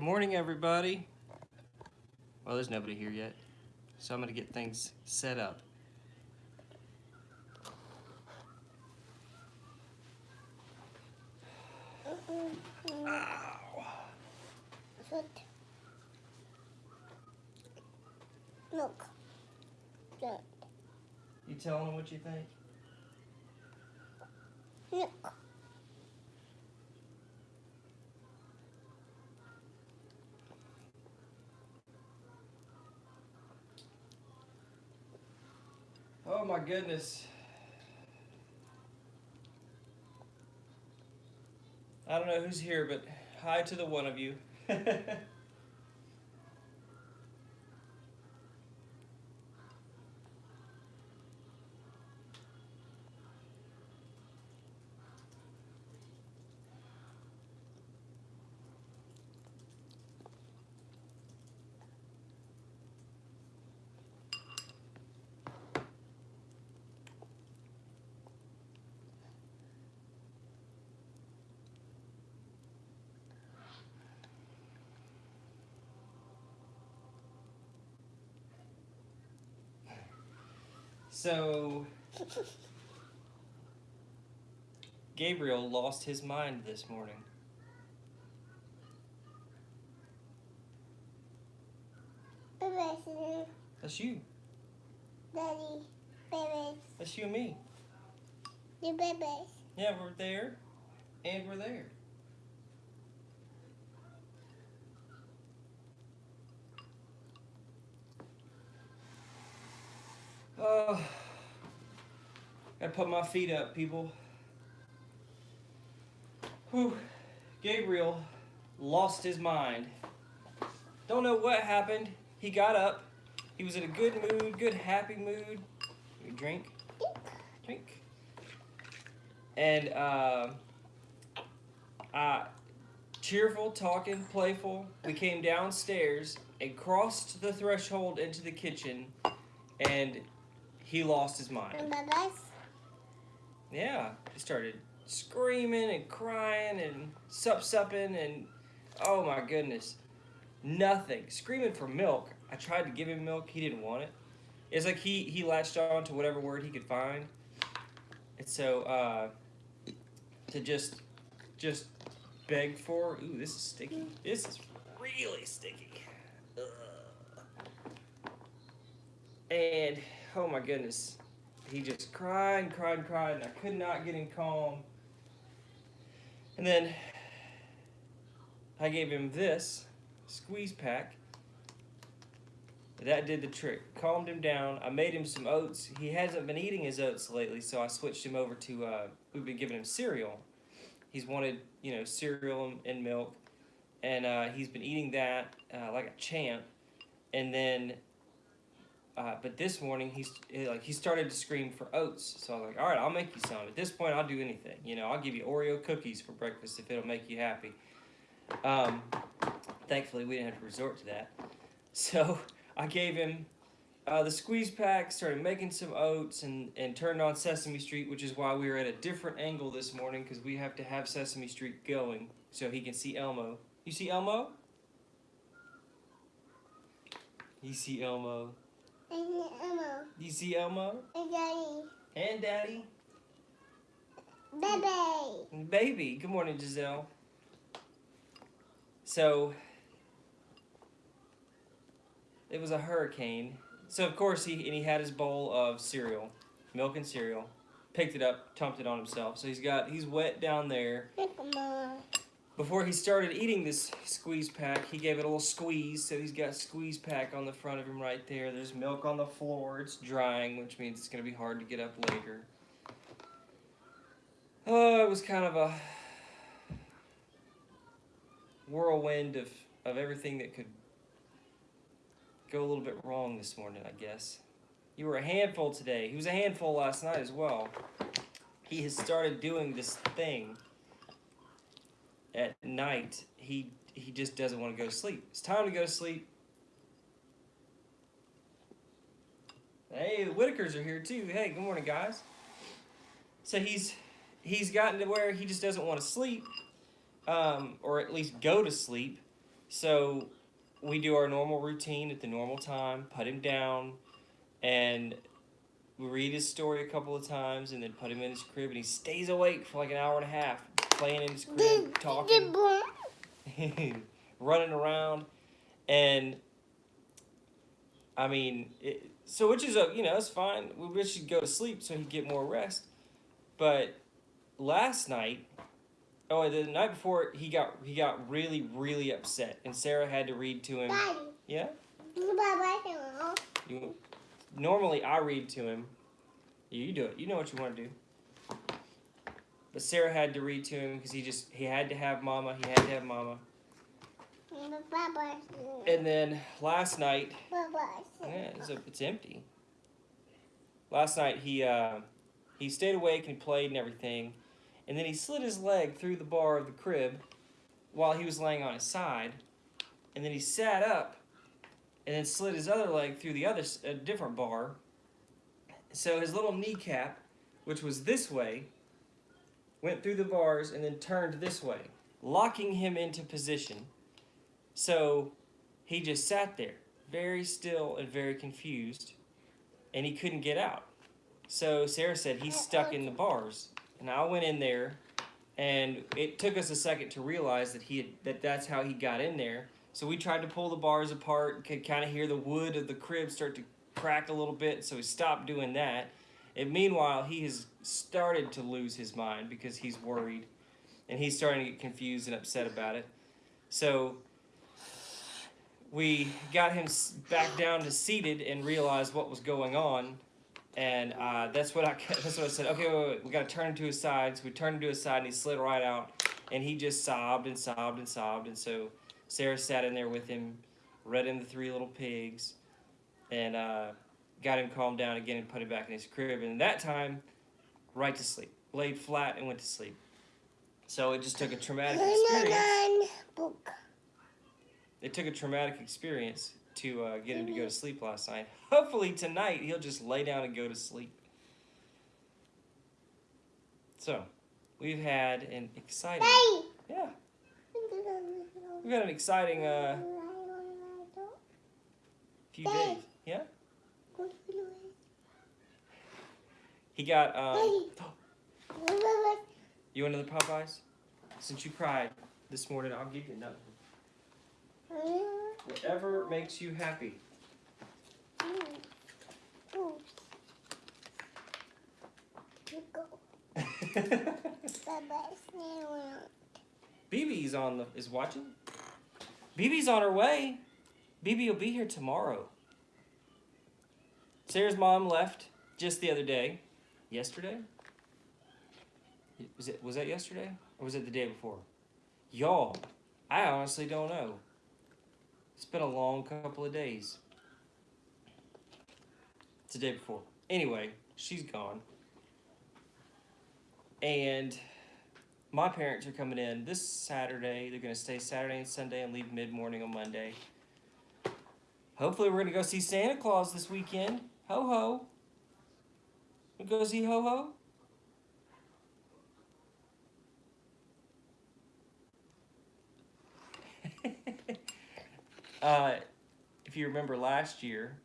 Good morning, everybody. Well, there's nobody here yet, so I'm gonna get things set up. Ow. Foot. Look. Look. You telling them what you think? Look. Oh my goodness. I don't know who's here, but hi to the one of you. so, Gabriel lost his mind this morning. That's you. Daddy. Babies. That's you and me. The babies. Yeah, we're there, and we're there. Oh, gotta put my feet up, people. Whew. Gabriel lost his mind. Don't know what happened. He got up. He was in a good mood, good happy mood. Drink, drink. And uh, uh, cheerful, talking, playful. We came downstairs and crossed the threshold into the kitchen, and he lost his mind. Yeah, he started screaming and crying and sup supping and oh my goodness, nothing. Screaming for milk. I tried to give him milk. He didn't want it. It's like he he latched on to whatever word he could find. And so uh, to just just beg for. Ooh, this is sticky. This is really sticky. Ugh. And oh my goodness, he just cried and cried and cried, and I could not get him calm. And then I gave him this squeeze pack. That did the trick. Calmed him down. I made him some oats. He hasn't been eating his oats lately, so I switched him over to. Uh, we've been giving him cereal. He's wanted, you know, cereal and, and milk, and uh, he's been eating that uh, like a champ. And then uh, but this morning he's he, like he started to scream for oats. So I was like, all right, I'll make you some. At this point, I'll do anything. You know, I'll give you Oreo cookies for breakfast if it'll make you happy. Um, thankfully, we didn't have to resort to that. So I gave him uh, the squeeze pack, started making some oats, and and turned on Sesame Street, which is why we were at a different angle this morning because we have to have Sesame Street going so he can see Elmo. You see Elmo? You see Elmo. And Emma. You see Elmo? And Daddy. And Daddy. Baby. Baby. Good morning, Giselle. So, it was a hurricane. So, of course, he, and he had his bowl of cereal, milk and cereal. Picked it up, dumped it on himself. So he's got, he's wet down there. Before he started eating this squeeze pack, he gave it a little squeeze. So he's got squeeze pack on the front of him right there. There's milk on the floor. It's drying, which means it's going to be hard to get up later. Oh, it was kind of a whirlwind of, of everything that could go a little bit wrong this morning, I guess. You were a handful today. He was a handful last night as well. He has started doing this thing at night. He he just doesn't want to go to sleep. It's time to go to sleep. Hey, the Whitakers are here too. Hey, good morning, guys. So he's he's gotten to where he just doesn't want to sleep, um, or at least go to sleep. So we do our normal routine at the normal time, put him down, and we read his story a couple of times, and then put him in his crib, and he stays awake for like an hour and a half, playing in his crib, talking, running around, and I mean, it, so which is a you know it's fine. We wish he'd go to sleep so he'd get more rest, but last night Oh, the night before he got he got really really upset, and Sarah had to read to him. Daddy. Yeah. You, normally I read to him. You do it. You know what you want to do. But Sarah had to read to him because he just he had to have mama. He had to have mama. And then last night, yeah, it's, a, it's empty. Last night he uh, he stayed awake and played and everything, and then he slid his leg through the bar of the crib while he was laying on his side, and then he sat up, and then slid his other leg through the other a different bar. So his little kneecap, which was this way, went through the bars and then turned this way, locking him into position. So he just sat there, very still and very confused, and he couldn't get out. So Sarah said he's stuck in the bars, and I went in there, and it took us a second to realize that he had, that that's how he got in there. So we tried to pull the bars apart, could kind of hear the wood of the crib start to crack a little bit. So we stopped doing that. And meanwhile, he has started to lose his mind because he's worried, and he's starting to get confused and upset about it. So we got him back down to seated and realized what was going on, and uh, that's what I that's what I said. Okay, wait, wait, we got to turn him to his side. So we turned him to his side, and he slid right out, and he just sobbed and sobbed and sobbed, and so Sarah sat in there with him, read him the Three Little Pigs, and uh, got him calmed down again and put him back in his crib, and that time, right to sleep, laid flat and went to sleep. So it just took a traumatic experience it took a traumatic experience to uh, get him to go to sleep last night. Hopefully tonight he'll just lay down and go to sleep. So, we've had an exciting, Daddy. yeah, we've had an exciting uh, few days. Yeah, he got. Um, you want another Popeyes? Since you cried this morning, I'll give you another. Whatever makes you happy. BB's on the is watching. BB's on her way. BB will be here tomorrow. Sarah's mom left just the other day. Yesterday? Was it was that yesterday? Or was it the day before? Y'all, I honestly don't know. It's been a long couple of days. It's the day before. Anyway, she's gone. And my parents are coming in this Saturday. They're going to stay Saturday and Sunday and leave mid morning on Monday. Hopefully, we're going to go see Santa Claus this weekend. Ho ho. We go see Ho Ho? uh, if you remember last year,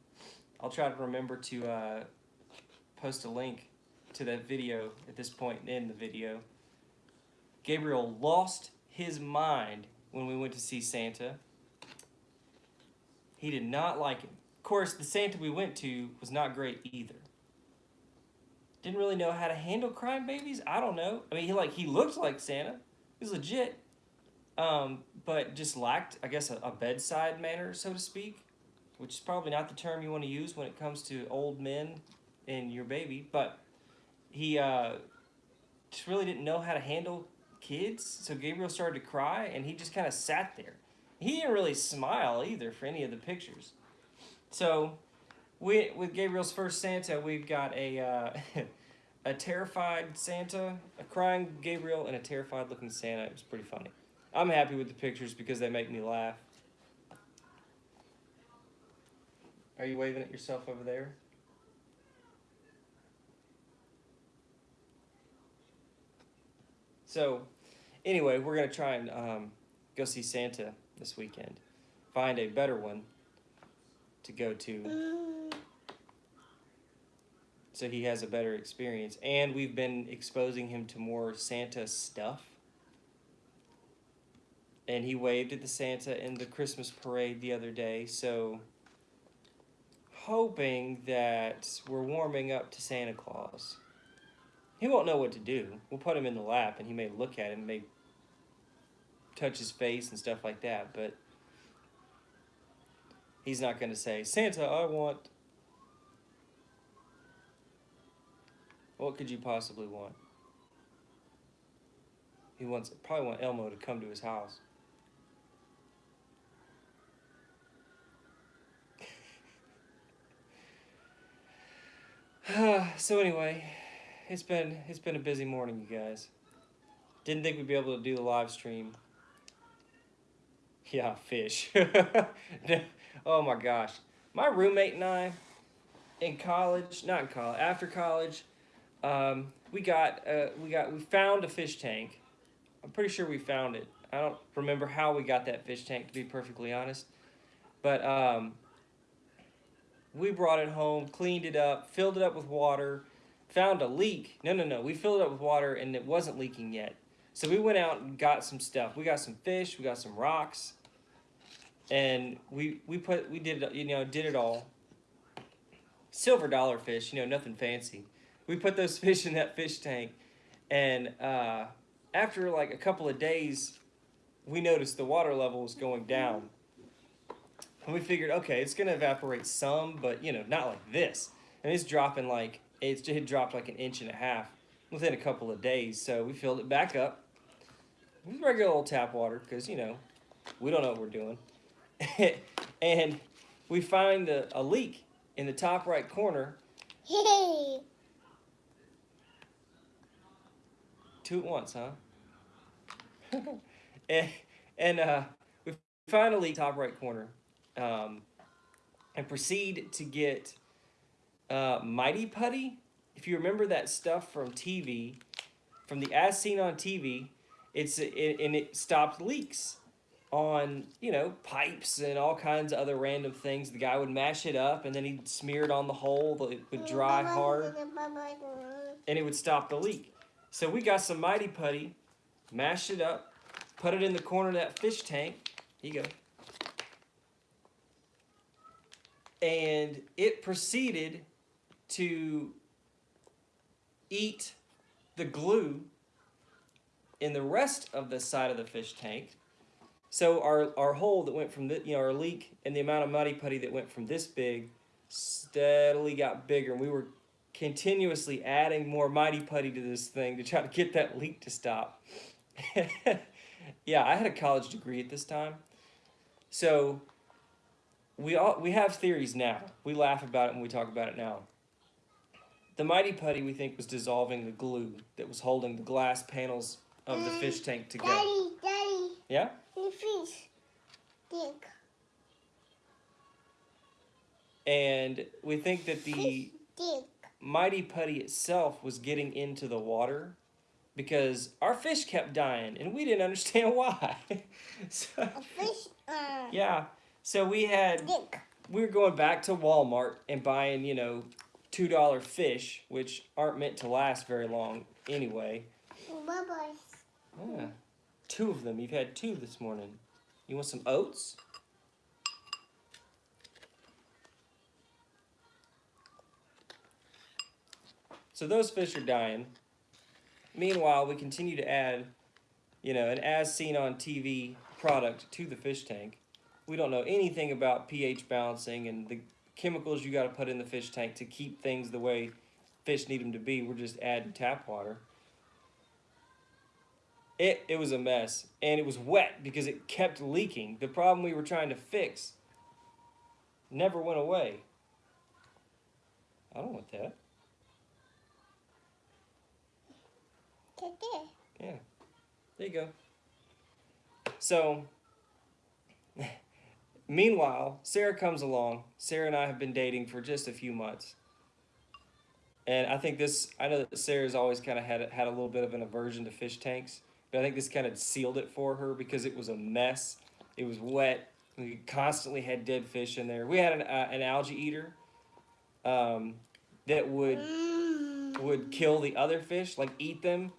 I'll try to remember to uh, post a link to that video at this point in the video. Gabriel lost his mind when we went to see Santa. He did not like him. Of course, the Santa we went to was not great either. Didn't really know how to handle crying babies. I don't know. I mean, he like he looked like Santa. He was legit, um, but just lacked, I guess, a, a bedside manner, so to speak, which is probably not the term you want to use when it comes to old men and your baby. But he uh, just really didn't know how to handle kids. So Gabriel started to cry, and he just kind of sat there. He didn't really smile either for any of the pictures. So, we with Gabriel's first Santa, we've got a uh, a terrified Santa, a crying Gabriel, and a terrified looking Santa. It was pretty funny. I'm happy with the pictures because they make me laugh. Are you waving at yourself over there? So, anyway, we're gonna try and um, go see Santa this weekend. Find a better one to go to Mm. so he has a better experience. And we've been exposing him to more Santa stuff. And he waved at the Santa in the Christmas parade the other day, so hoping that we're warming up to Santa Claus. He won't know what to do. We'll put him in the lap and he may look at him, may touch his face and stuff like that, but he's not going to say, Santa, I want What could you possibly want? He wants probably want Elmo to come to his house. so anyway, it's been it's been a busy morning, you guys. Didn't think we'd be able to do the live stream. Yeah, fish. oh my gosh. My roommate and I in college, not in college, after college, um, we got uh, we got we found a fish tank. I'm pretty sure we found it. I don't remember how we got that fish tank to be perfectly honest, but um, we brought it home, cleaned it up, filled it up with water, found a leak. No, no, no. We filled it up with water and it wasn't leaking yet. So we went out and got some stuff. We got some fish, we got some rocks, and we we put we did you know did it all. Silver dollar fish, you know, nothing fancy. We put those fish in that fish tank and uh, after like a couple of days we noticed the water level was going down. And we figured okay it's going to evaporate some but you know not like this. And it's dropping like it's, it dropped like an inch and a half within a couple of days. So we filled it back up regular old tap water because you know we don't know what we're doing and we find a, a leak in the top right corner Hey. two at once, huh? and and uh, we finally top right corner, um, and proceed to get uh, Mighty Putty. If you remember that stuff from TV, from the as seen on TV, it's it, and it stopped leaks on you know pipes and all kinds of other random things. The guy would mash it up and then he'd smear it on the hole. It would dry hard and it would stop the leak. So we got some Mighty Putty, mashed it up, put it in the corner of that fish tank. Here you go. And it proceeded to eat the glue in the rest of the side of the fish tank. So our, our hole that went from the, you know, our leak and the amount of Mighty Putty that went from this big steadily got bigger. And we were continuously adding more Mighty Putty to this thing to try to get that leak to stop. yeah, I had a college degree at this time. So we all we have theories now. We laugh about it when we talk about it now. The Mighty Putty we think was dissolving the glue that was holding the glass panels of the fish tank together. Daddy, daddy, Yeah? the fish. Dick. And we think that the. Mighty Putty itself was getting into the water because our fish kept dying and we didn't understand why. so, A fish. Uh, yeah, so we had Dick. we were going back to Walmart and buying, you know, two dollar fish, which aren't meant to last very long anyway. Bye bye. Yeah, two of them. You've had two this morning. You want some oats? So those fish are dying. Meanwhile, we continue to add, you know, an as seen on TV product to the fish tank. We don't know anything about pH balancing and the chemicals you got to put in the fish tank to keep things the way fish need them to be. We're just adding tap water. It, it was a mess and it was wet because it kept leaking. The problem we were trying to fix never went away. I don't want that. Today. There you go. So, meanwhile, Sarah comes along. Sarah and I have been dating for just a few months. And I think this, I know that Sarah's always kind of had, had a little bit of an aversion to fish tanks, but I think this kind of sealed it for her because it was a mess. It was wet. We constantly had dead fish in there. We had an, uh, an algae eater um, that would would kill the other fish, like eat them.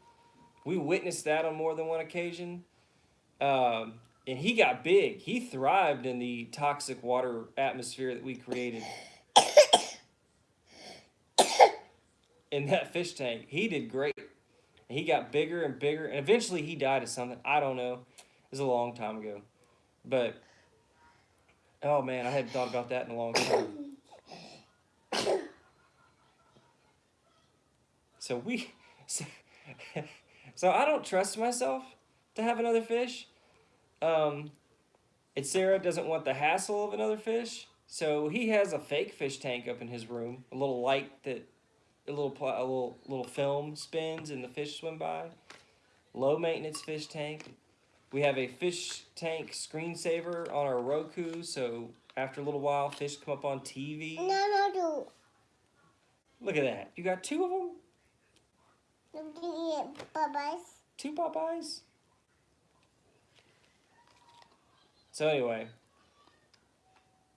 We witnessed that on more than one occasion. Um, and he got big. He thrived in the toxic water atmosphere that we created. in that fish tank, he did great. And he got bigger and bigger, and eventually he died of something. I don't know. It was a long time ago. But, oh man, I hadn't thought about that in a long time. So we, so, so I don't trust myself to have another fish. Um, and Sarah doesn't want the hassle of another fish, so he has a fake fish tank up in his room, a little light that, a little pl- a little little film spins and the fish swim by. Low maintenance fish tank. We have a fish tank screensaver on our Roku, so after a little while, fish come up on TV. No, no, do. Look at that! You got two of them. At. Two Popeyes. So anyway,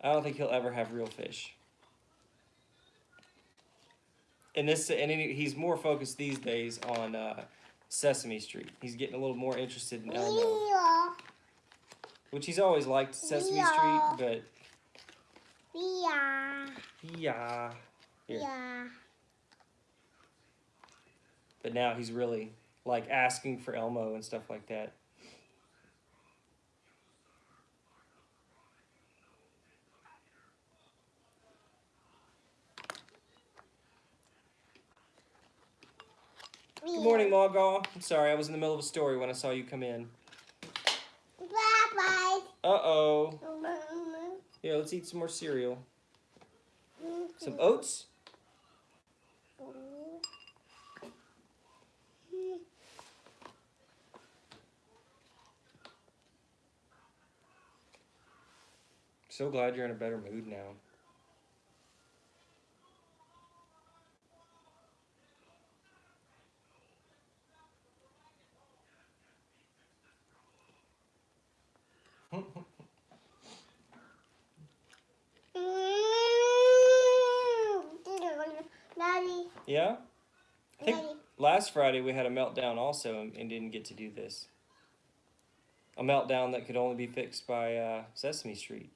I don't think he'll ever have real fish. And this, and he's more focused these days on uh, Sesame Street. He's getting a little more interested in Elmo, Yeah. which he's always liked Sesame Yeah. Street, Yeah. but yeah, Here. Yeah. but now he's really like asking for Elmo and stuff like that. Good morning, Margot. I'm sorry, I was in the middle of a story when I saw you come in. Bye-bye. Uh oh. bye. Yeah, let's eat some more cereal. Some oats. So glad you're in a better mood now. Yeah? I think last Friday we had a meltdown also and, and didn't get to do this. A meltdown that could only be fixed by uh, Sesame Street.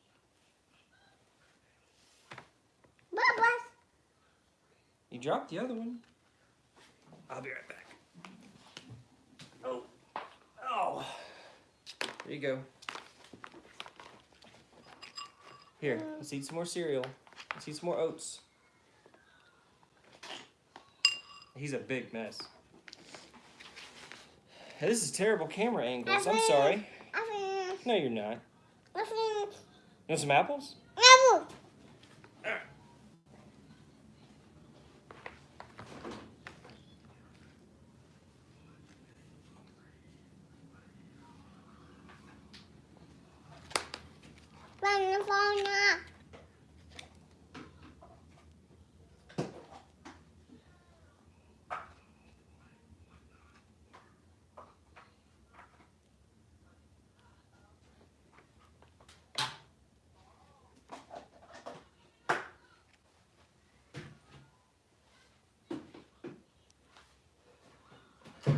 You dropped the other one. I'll be right back. Oh. Oh. There you go. Here, let's eat some more cereal. Let's eat some more oats. He's a big mess. This is terrible camera angles. I'm sorry. No, you're not. You want some apples? Apple. Banana. Here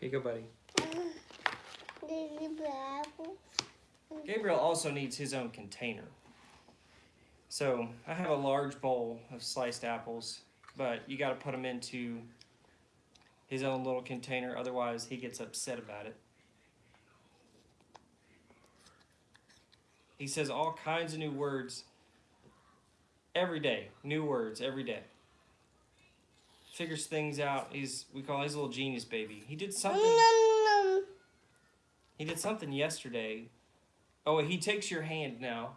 you go, buddy. Gabriel also needs his own container. So I have a large bowl of sliced apples, but you got to put them into his own little container, otherwise he gets upset about it. He says all kinds of new words every day, new words every day. Figures things out. He's we call he's a little genius baby. He did something. He did something yesterday. Oh, he takes your hand now.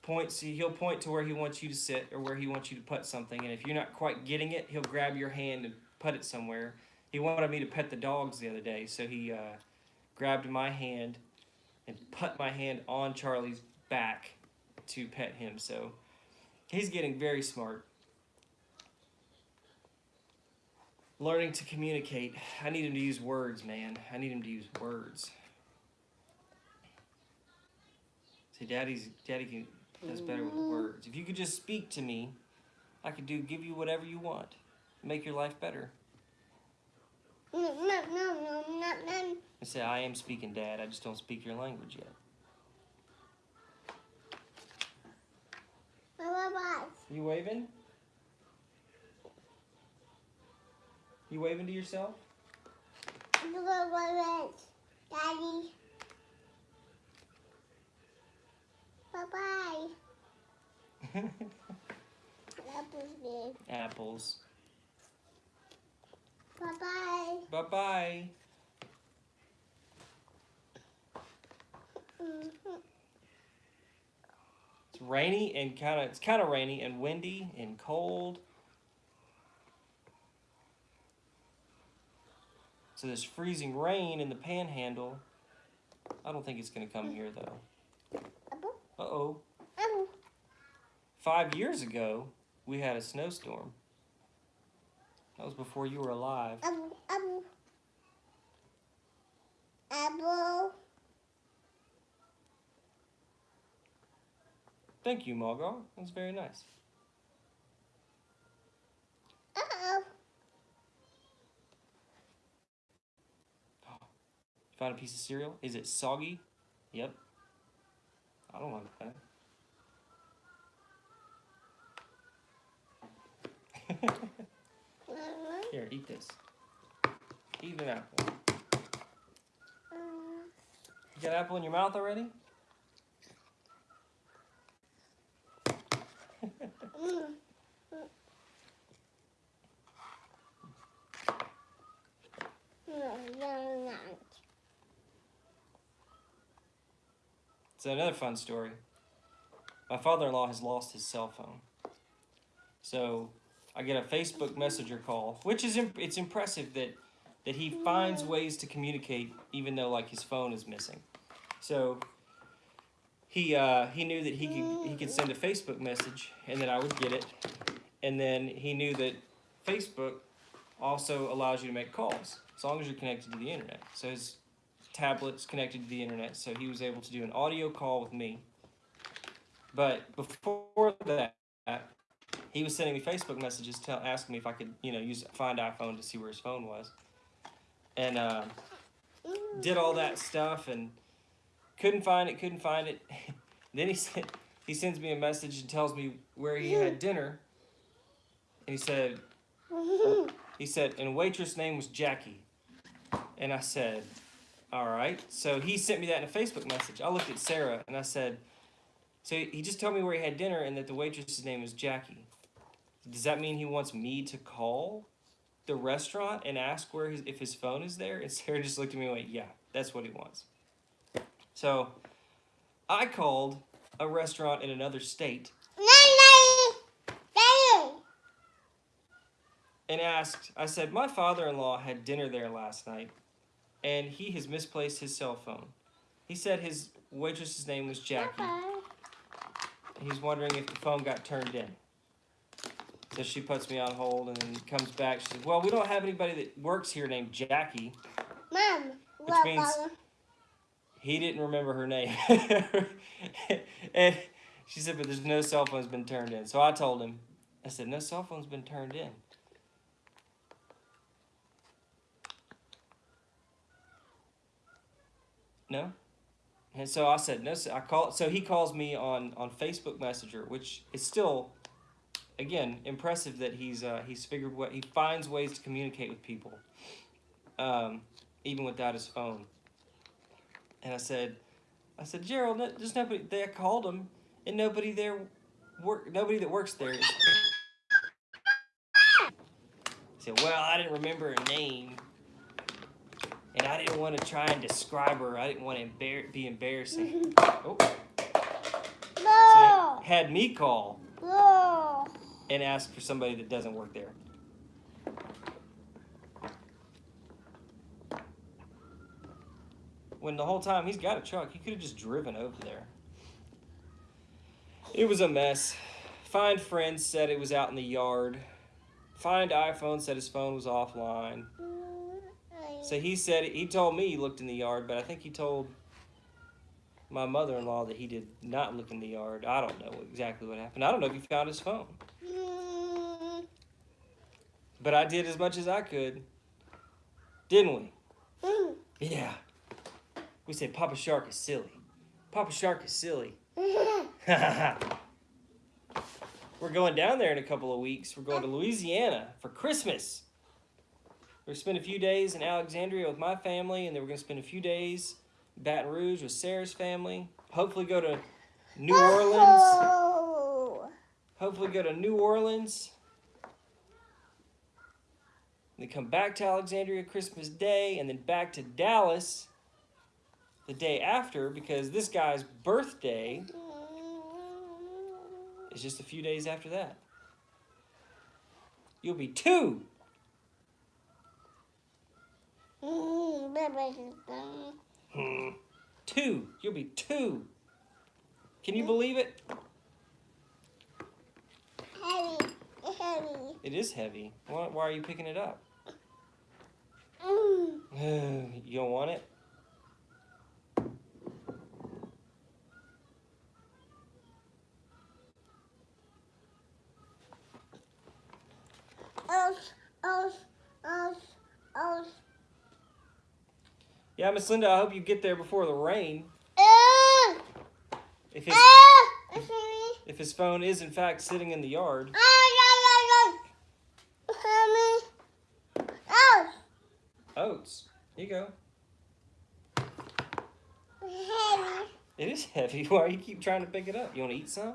Points. He'll point to where he wants you to sit or where he wants you to put something, and if you're not quite getting it, he'll grab your hand and put it somewhere. He wanted me to pet the dogs the other day, so he uh, grabbed my hand and put my hand on Charlie's back to pet him. So he's getting very smart. Learning to communicate. I need him to use words, man. I need him to use words. See, daddy's daddy can does better with mm-hmm. words. If you could just speak to me, I could do give you whatever you want, make your life better. No, no, no, no, no. I say I am speaking, Dad. I just don't speak your language yet. You waving? You waving to yourself? Daddy. Bye bye. Apple's big. Apples. Bye bye. Bye bye. Mhm. It's rainy and kind of it's kind of rainy and windy and cold. So this freezing rain in the panhandle. I don't think it's gonna come here though. Uh oh. Five years ago, we had a snowstorm. That was before you were alive. Thank you, Margot. That was very nice. Uh-oh. Found a piece of cereal. Is it soggy? Yep. I don't like that. Here, eat this. Eat an apple. You got apple in your mouth already? Mm. No, no, no. So another fun story. My father-in-law has lost his cell phone. So I get a Facebook Messenger call, which is imp- it's impressive that that he finds ways to communicate even though like his phone is missing. So he uh, he knew that he could he could send a Facebook message and that I would get it, and then he knew that Facebook also allows you to make calls as long as you're connected to the internet. So his tablet's connected to the internet, so he was able to do an audio call with me. But before that, he was sending me Facebook messages, tell, asking me if I could, you know, use find iPhone to see where his phone was, and uh, did all that stuff and couldn't find it, couldn't find it. then he said he sends me a message and tells me where he had dinner, and he said he said, and waitress name was Jackie. And I said, all right. So he sent me that in a Facebook message. I looked at Sarah and I said, so he just told me where he had dinner and that the waitress's name was Jackie. Does that mean he wants me to call the restaurant and ask where his, if his phone is there? And Sarah just looked at me and went, yeah, that's what he wants. So I called a restaurant in another state and asked, I said, my father in law had dinner there last night and he has misplaced his cell phone. He said his waitress's name was Jackie. He's wondering if the phone got turned in. So she puts me on hold and then comes back. She says, Well, we don't have anybody that works here named Jackie. Mom. Which what means- He didn't remember her name. and she said, But there's no cell phone's been turned in. So I told him, I said, No cell phone's been turned in. No? And so I said, No, sir. I call so he calls me on, on Facebook Messenger, which is still again impressive that he's uh, he's figured what he finds ways to communicate with people. Um, even without his phone. And I said, I said, Gerald, no, there's nobody. They called him, and nobody there, work. Nobody that works there. Is. Said, well, I didn't remember her name, I didn't want to try and describe her. I didn't want to embar- be embarrassing. oh, No. he had me call No. and ask for somebody that doesn't work there. When the whole time he's got a truck, he could have just driven over there. It was a mess. Find friends said it was out in the yard. find iPhone said his phone was offline. So he said he told me he looked in the yard, but I think he told my mother-in-law that he did not look in the yard. I don't know exactly what happened. I don't know if he found his phone, but I did as much as I could, didn't we? Yeah. We said Papa Shark is silly. Papa Shark is silly. We're going down there in a couple of weeks. We're going to Louisiana for Christmas. We're gonna spend a few days in Alexandria with my family, and then we're gonna spend a few days in Baton Rouge with Sarah's family. Hopefully, go to New Orleans. Hopefully, go to New Orleans. And then come back to Alexandria Christmas Day, and then back to Dallas the day after because this guy's birthday is just a few days after that. You'll be two. Hmm. Two. You'll be two. Can you believe it? Heavy, heavy. It is heavy. Why, why are you picking it up? Mm. you don't want it? Else, else, else, else. Yeah, Miss Linda, I hope you get there before the rain. Ah! If his, me. if his phone is in fact sitting in the yard. Else. Oats. Here you go. Heavy. It is heavy. Why do you keep trying to pick it up? You want to eat some?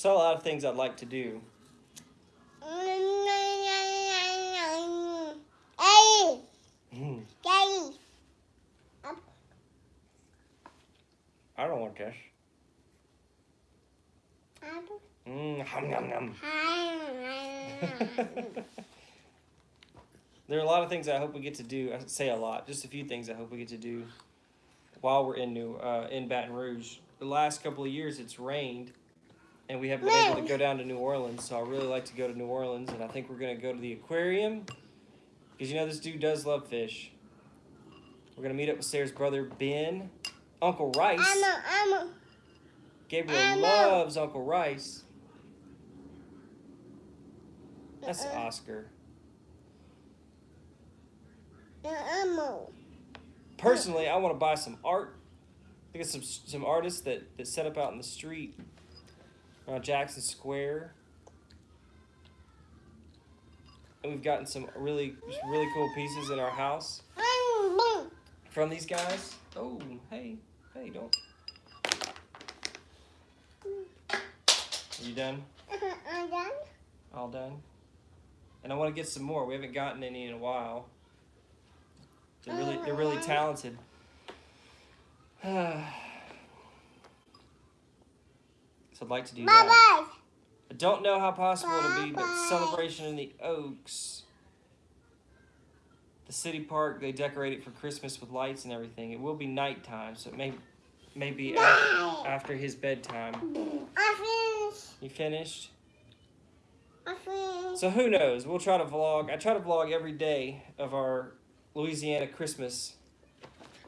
Still a lot of things I'd like to do. Hey. Daddy. I don't want this. Hum, yum, yum. there are a lot of things I hope we get to do. I say a lot, just a few things I hope we get to do while we're in New uh, in Baton Rouge. The last couple of years, it's rained, and we haven't been able to go down to New Orleans. So I really like to go to New Orleans, and I think we're gonna go to the aquarium because you know this dude does love fish. We're gonna meet up with Sarah's brother Ben, Uncle Rice. I'm a, I'm a, Gabriel Emma. loves Uncle Rice. That's. Uh-uh. Oscar. I'm a. Personally, I want to buy some art. I think some some artists that, that set up out in the street around Jackson Square. And we've gotten some really really cool pieces in our house from these guys. Oh, hey, hey, don't. Are you done? I'm done. All done. And I want to get some more. We haven't gotten any in a while. They're really they're really uh-huh. talented. so I'd like to do Bye that. I don't know how possible it'll be, but celebration in the Oaks. The city park, they decorate it for Christmas with lights and everything. It will be nighttime, so it may may be af- Bye. after his bedtime. I finished. You finished? I finished. So who knows? We'll try to vlog. I try to vlog every day of our Louisiana Christmas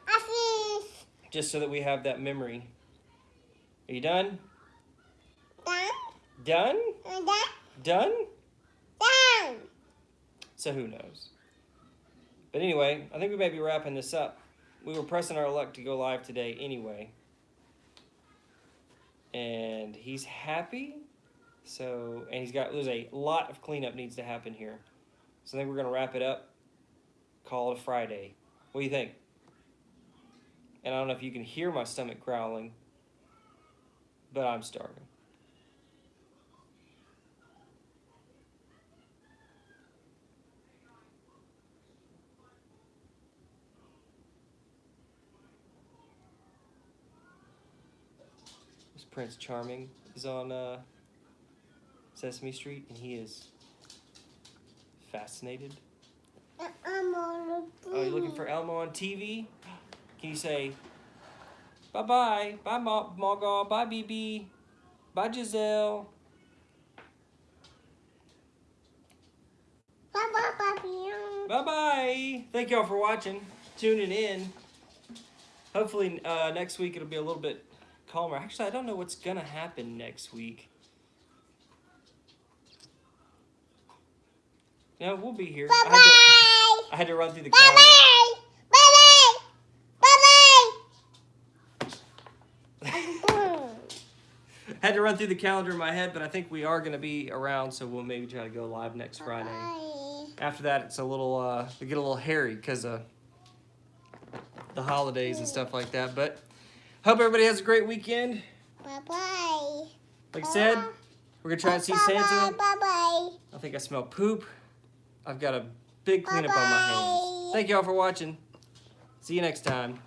I finished. just so that we have that memory. Are you done? Done. Done? Done. So who knows? But anyway, I think we may be wrapping this up. We were pressing our luck to go live today anyway. And he's happy. So, and he's got, there's a lot of cleanup needs to happen here. So I think we're going to wrap it up. Call it a Friday. What do you think? And I don't know if you can hear my stomach growling, but I'm starving. Prince Charming is on uh, Sesame Street, and he is Fascinated. The Oh, you're looking for Elmo on TV? Can you say, bye bye, bye Ma- Margot, bye BB, bye Giselle? Bye bye, Papi. Bye bye. Thank y'all for watching, tuning in. Hopefully, uh, next week it'll be a little bit calmer. Actually, I don't know what's gonna happen next week. No, we'll be here. Bye I had, to. I had to run through the Bye calendar. bye. Bye bye. Bye bye. had to run through the calendar in my head, but I think we are gonna be around, so we'll maybe try to go live next Friday. After that, it's a little uh, we get a little hairy because of the holidays and stuff like that. But hope everybody has a great weekend. Bye bye. Like I said, we're gonna try and see Bye Santa. bye. Bye I think I smell poop. I've got a big cleanup on my hands. Thank y'all for watching. See you next time.